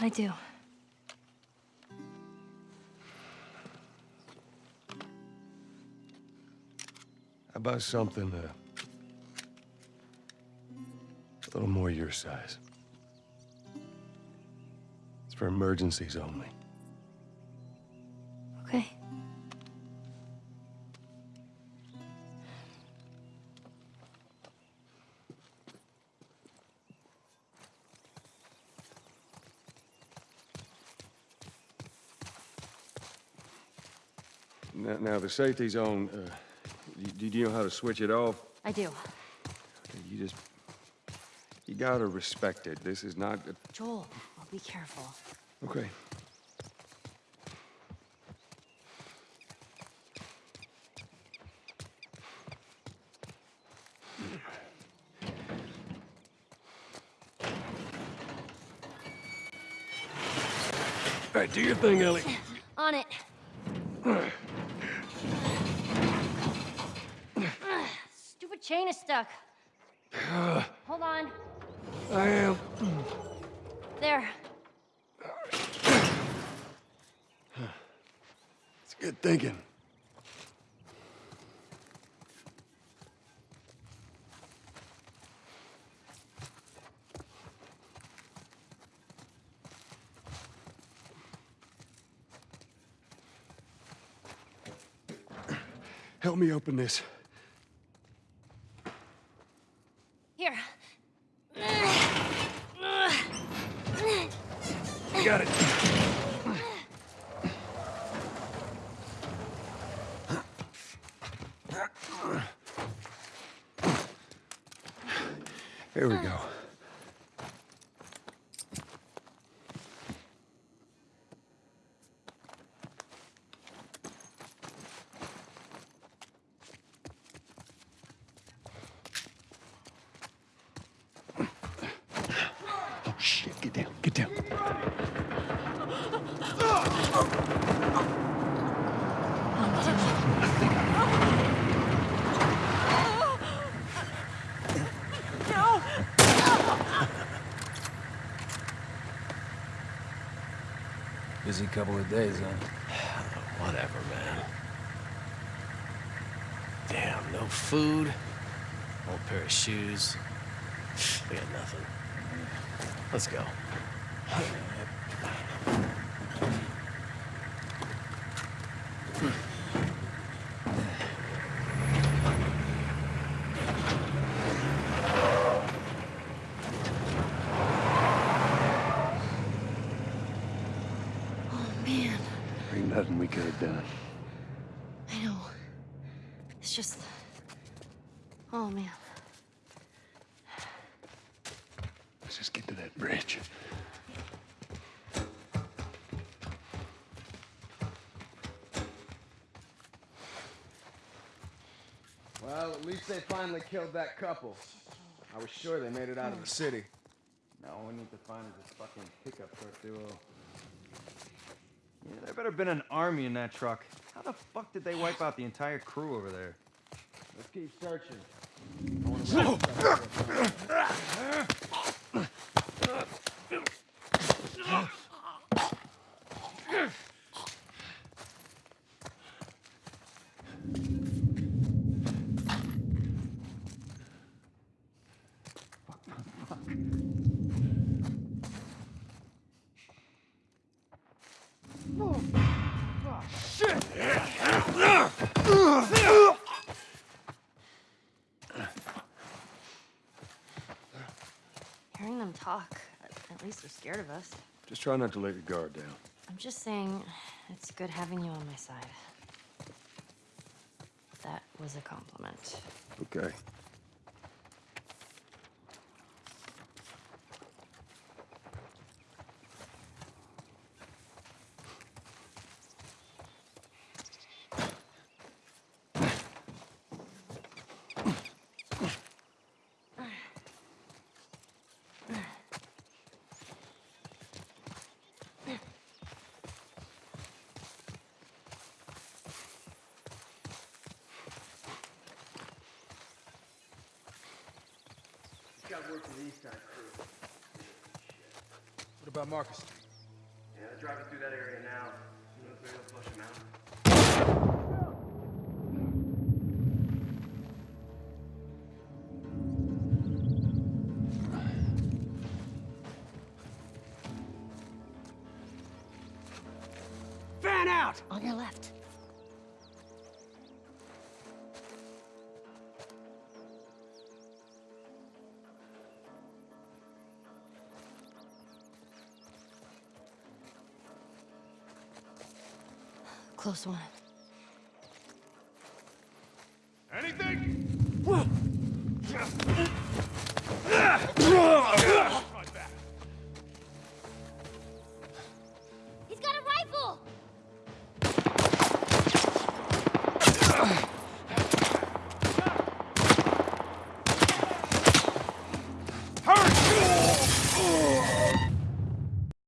How'd I do? How about something uh, a little more your size? It's for emergencies only. Okay. Now, now the safety's on. Uh, do you know how to switch it off? I do. You just... You gotta respect it. This is not... A... Joel, I'll be careful. Okay. All right, do your thing, Ellie. On it. Chain is stuck. Hold on. I am. There. It's good thinking. Help me open this. Here. You got it. Here we go. Oh shit, get down, get. Busy couple of days, huh? Whatever, man. Damn, no food, old pair of shoes. We got nothing. Let's go. Oh, man. Ain't nothing we could have done. I know. It's just... Oh, man. Let's just get to that bridge. At least they finally killed that couple. I was sure they made it out of the city. Now all we need to find is this fucking pickup truck duo. Yeah, there better have been an army in that truck. How the fuck did they wipe out the entire crew over there? Let's keep searching. Hearing them talk, at least they're scared of us. Just try not to let your guard down. I'm just saying, it's good having you on my side. That was a compliment. Okay. What about Marcus? Yeah, they're driving through that area now. You know, maybe they'll flush them out. Fan out! On your left. Close one. Anything?